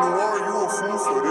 Noir, you a fool for this.